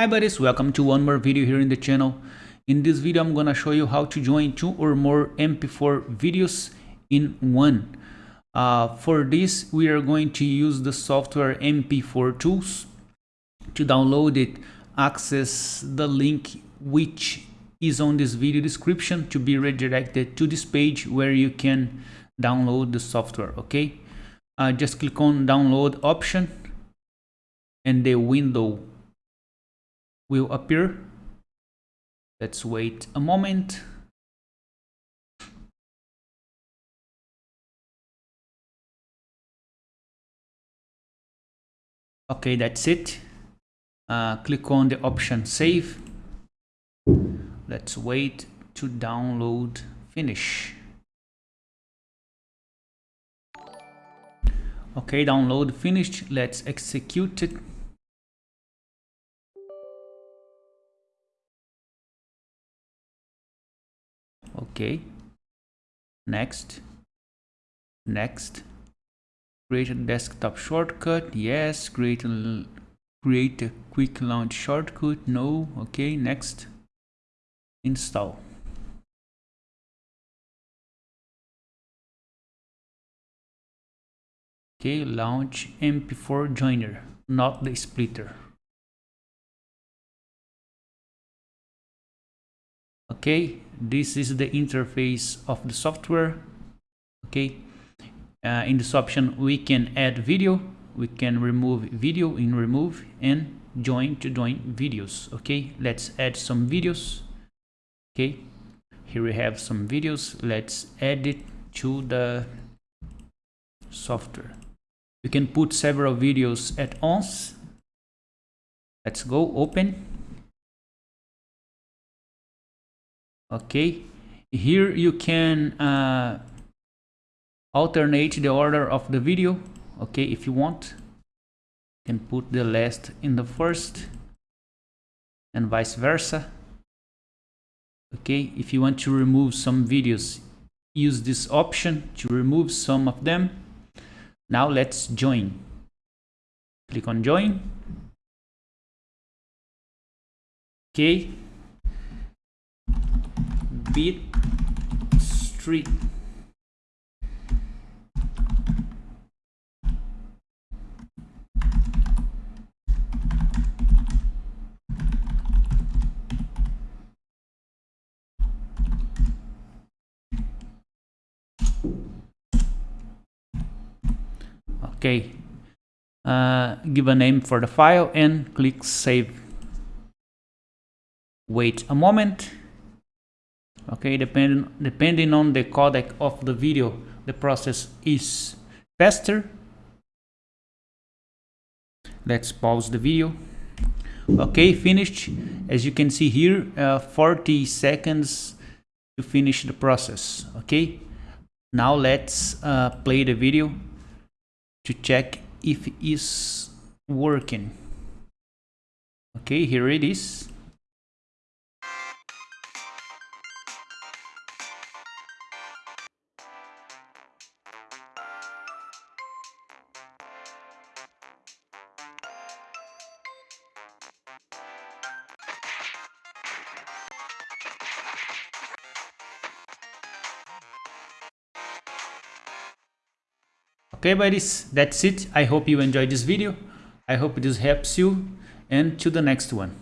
Hi buddies, welcome to one more video here in the channel. In this video I'm gonna show you how to join two or more MP4 videos in one. Uh, for this we are going to use the software MP4 Tools. To download it, access the link which is on this video description to be redirected to this page where you can download the software, okay? Uh, just click on download option and the window will appear. Let's wait a moment. Okay, that's it. Uh, click on the option save. Let's wait to download finish. Okay, download finished. Let's execute it. Okay. Next. Next. Create a desktop shortcut. Yes create a create a quick launch shortcut. No. Okay next. Install. Okay launch mp4 joiner not the splitter. Okay this is the interface of the software okay? Uh, in this option we can add video. We can remove video in remove and join to join videos okay? Let's add some videos okay? Here we have some videos. Let's add it to the software. You can put several videos at once. Let's go open okay? Here you can uh, alternate the order of the video. Okay? If you want you can put the last in the first and vice versa. Okay? If you want to remove some videos use this option to remove some of them. Now let's join. Click on join. Okay Beat Street. Okay, uh, give a name for the file and click save. Wait a moment okay depending depending on the codec of the video the process is faster. Let's pause the video. Okay finished. As you can see here uh, 40 seconds to finish the process. Okay now let's uh, play the video to check if it is working. Okay here it is okay buddies that's it. I hope you enjoyed this video. I hope this helps you. And to the next one